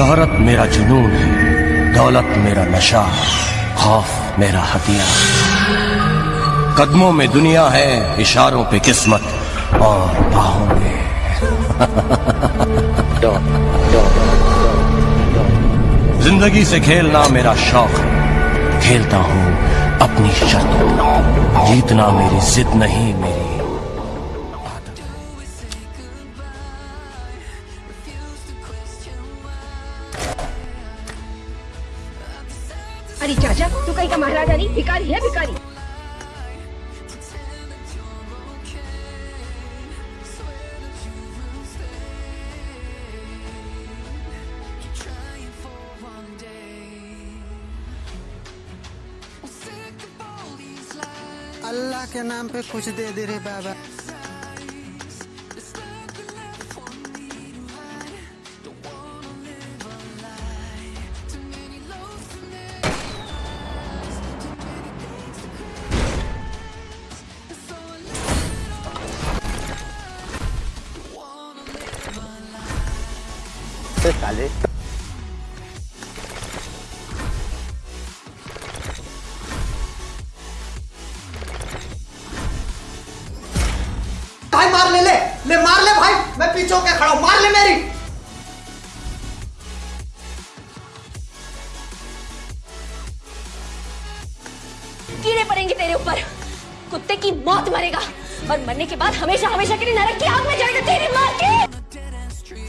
शोहरत मेरा जुनून है, दौलत मेरा नशा, खौफ मेरा हथियार कदमों में दुनिया है, इशारों पे किस्मत और बाहों में। ज़िंदगी से खेलना मेरा शौक है, खेलता हूँ अपनी शर्तों जीतना मेरी जिद नहीं, मेरी अरे चाचा, तू कहीं का महाराजा नहीं भिकारी है, भिकारी. अल्लाह के नाम पे कुछ दे दे रे बाबा। साले भाई मार ले ले। ले मार ले भाई। मैं पीछे होके खड़ा हूँ। मार ले मेरी। कीड़े पड़ेंगे तेरे ऊपर। कुत्ते की मौत मरेगा। और मरने के बाद हमेशा हमेशा के लिए नरक की आग में जाएगा तेरी मार के।